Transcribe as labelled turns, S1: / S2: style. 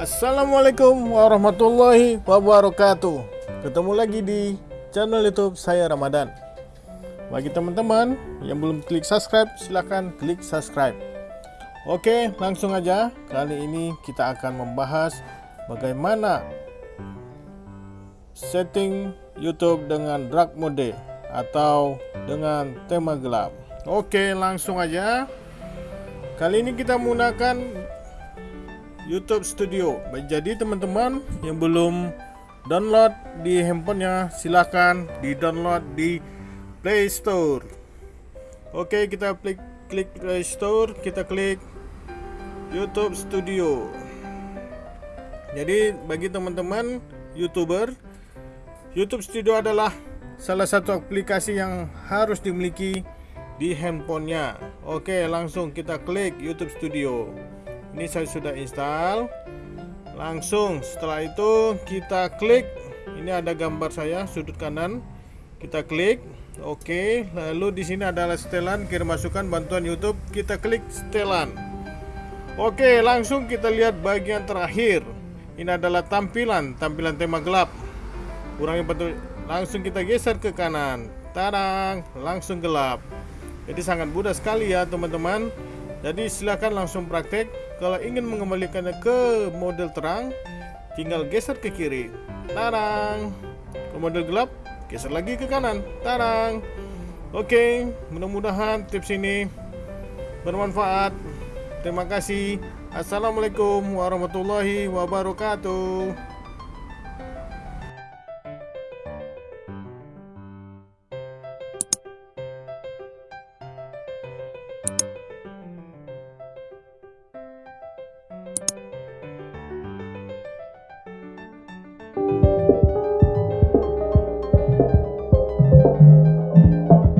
S1: Assalamualaikum warahmatullahi wabarakatuh. Ketemu lagi di channel youtube saya Ramadan. Bagi teman-teman yang belum klik subscribe silahkan klik subscribe. Oke langsung aja. Kali ini kita akan membahas Bagaimana Setting youtube dengan dark mode Atau dengan tema gelap. Oke langsung aja. Kali ini kita menggunakan YouTube Studio. Jadi teman-teman yang belum download di handphonenya silahkan di download di Play Store. Oke kita klik klik Play Store, kita klik YouTube Studio. Jadi bagi teman-teman youtuber, YouTube Studio adalah salah satu aplikasi yang harus dimiliki di handphonenya. Oke, langsung kita klik YouTube Studio. Ini saya sudah install. Langsung setelah itu kita klik. Ini ada gambar saya sudut kanan. Kita klik. Oke, lalu di sini adalah setelan kirim masukan bantuan YouTube. Kita klik setelan. Oke, langsung kita lihat bagian terakhir. Ini adalah tampilan, tampilan tema gelap. Kurangi bentuk langsung kita geser ke kanan. Tarang, langsung gelap. Jadi sangat mudah sekali ya teman-teman. Jadi silahkan langsung praktek. Kalau ingin mengembalikannya ke model terang, tinggal geser ke kiri. Tarang. Ke model gelap, geser lagi ke kanan. Tarang. Oke, mudah-mudahan tips ini bermanfaat. Terima kasih. Assalamualaikum warahmatullahi wabarakatuh.